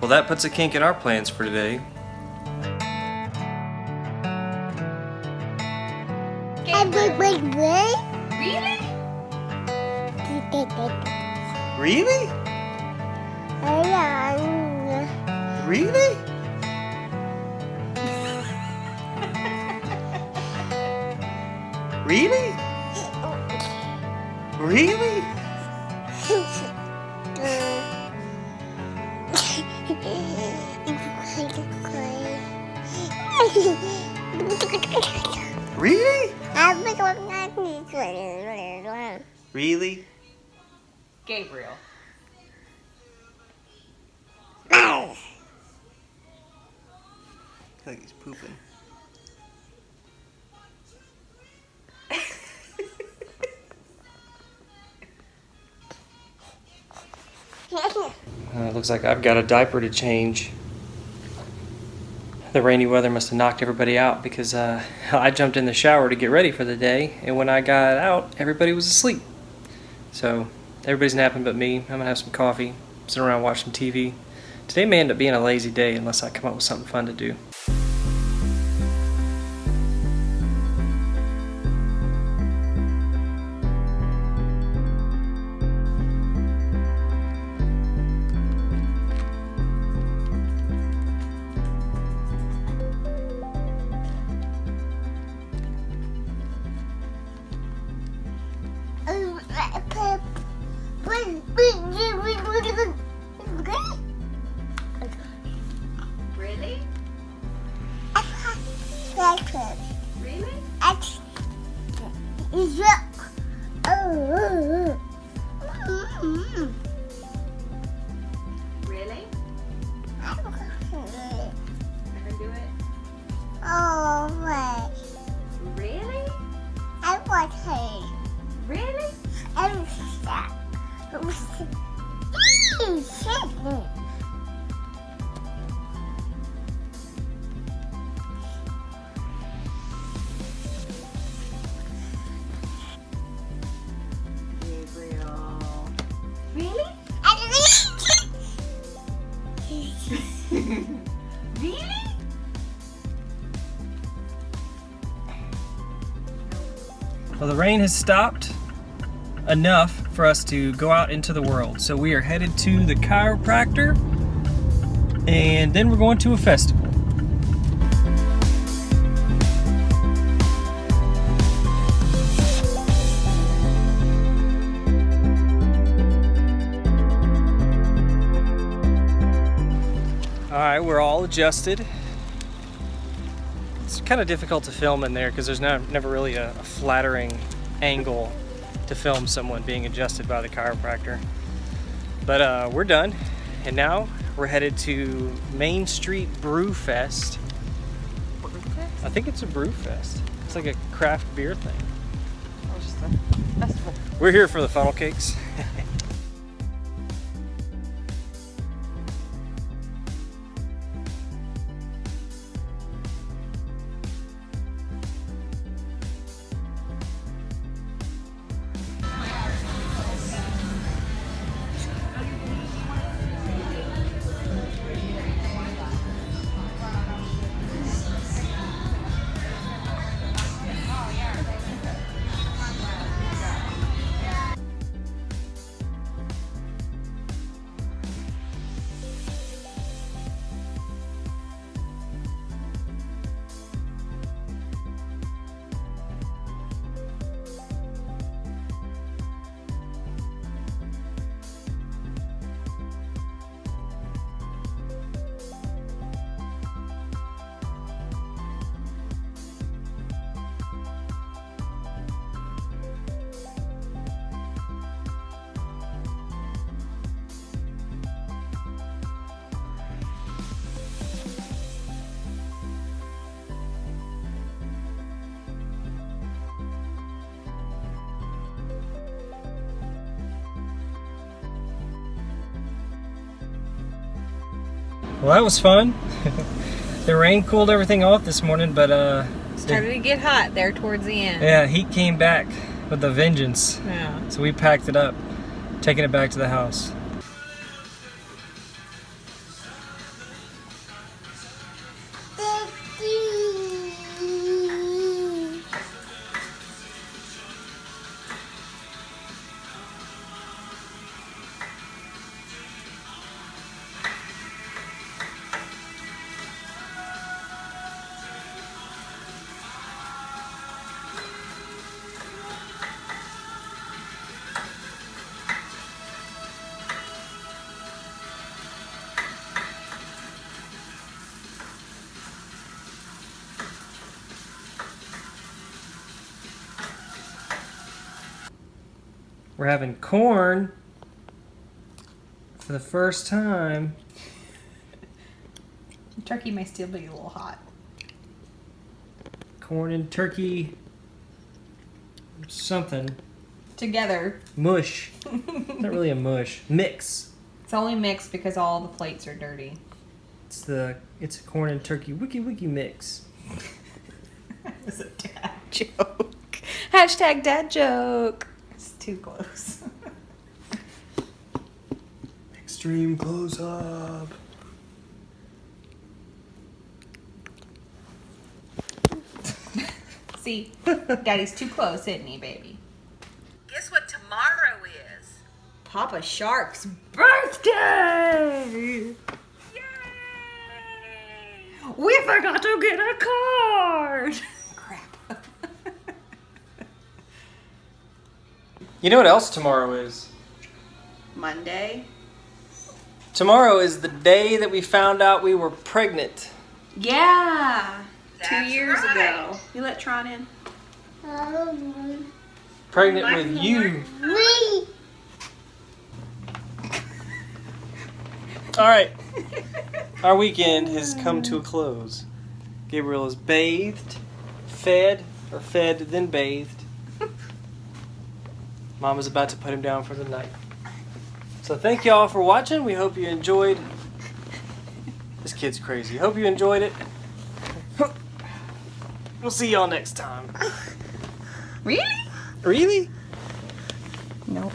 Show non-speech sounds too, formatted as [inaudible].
Well, that puts a kink in our plans for today. Really? Really? Really? [laughs] Really? Really? Really? Really? Gabriel. I think he's pooping. Uh, looks like I've got a diaper to change. The rainy weather must have knocked everybody out because uh, [laughs] I jumped in the shower to get ready for the day, and when I got out, everybody was asleep. So everybody's napping but me. I'm gonna have some coffee, sit around watching TV. Today may end up being a lazy day unless I come up with something fun to do. Gabriel. Really? [laughs] Really? Well, the rain has stopped enough for us to go out into the world. So we are headed to the chiropractor and then we're going to a festival. All right, we're all adjusted. It's kind of difficult to film in there because there's not, never really a, a flattering angle to film someone being adjusted by the chiropractor. But uh, we're done, and now we're headed to Main Street Brew Fest. I think it's a brew fest. It's like a craft beer thing. We're here for the funnel cakes. [laughs] Well, that was fun. [laughs] the rain cooled everything off this morning, but uh, Started to get hot there towards the end. yeah, heat came back with a vengeance. Yeah. So we packed it up, taking it back to the house. We're having corn for the first time. Turkey may still be a little hot. Corn and turkey. Something. Together. Mush. [laughs] Not really a mush. Mix. It's only mixed because all the plates are dirty. It's the it's a corn and turkey wiki wiki mix. [laughs] It's a dad joke. [laughs] Hashtag dad joke. It's too close. [laughs] Extreme close up. [laughs] See, daddy's too close, isn't he, baby? Guess what tomorrow is? Papa Shark's birthday! Yay! We forgot to get a card! You know what else tomorrow is? Monday. Tomorrow is the day that we found out we were pregnant. Yeah. Two years right. ago. You let Tron in? Pregnant with you. Me. All right. [laughs] Our weekend has come to a close. Gabriel is bathed, fed, or fed, then bathed. Mom is about to put him down for the night. So thank y'all for watching. We hope you enjoyed. This kid's crazy. Hope you enjoyed it. [laughs] We'll see y'all next time. Really? Really? Nope.